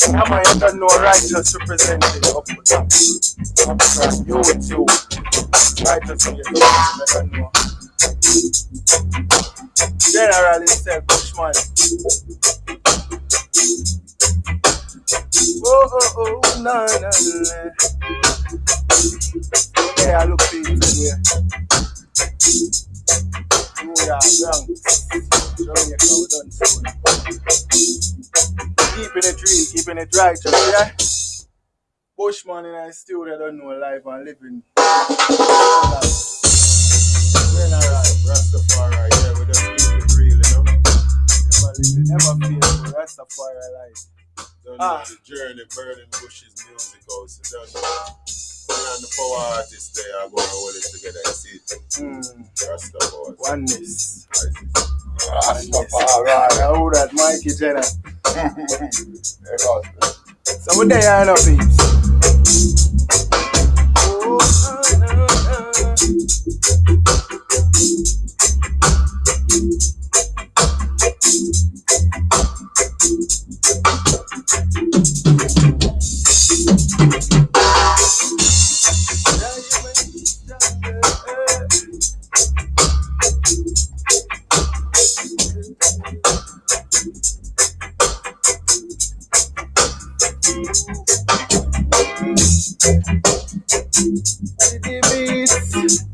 Come on, you don't know righteous representing up to top. Up front, you with you. Righteous in your you know. General himself, Bushman. Oh, oh, oh, no, no, no. Okay, I look things anyway. Oh, yeah, Bronx. Jamaica, we done soon. Keeping it real, keeping it righteous, yeah? Bushman in a studio don't know life and living. We're not right, Rastafari, yeah, we just keep it real, you know? Never live it, never feel Rastafari life. Don't Ah. know the journey, burning bushes, music house. You don't know. And the power artists they are going to hold it together. You see it? Mm, Rastafari. oneness. Rastafari. Who that Mikey Jenner? so what they are up peeps. Didi beats.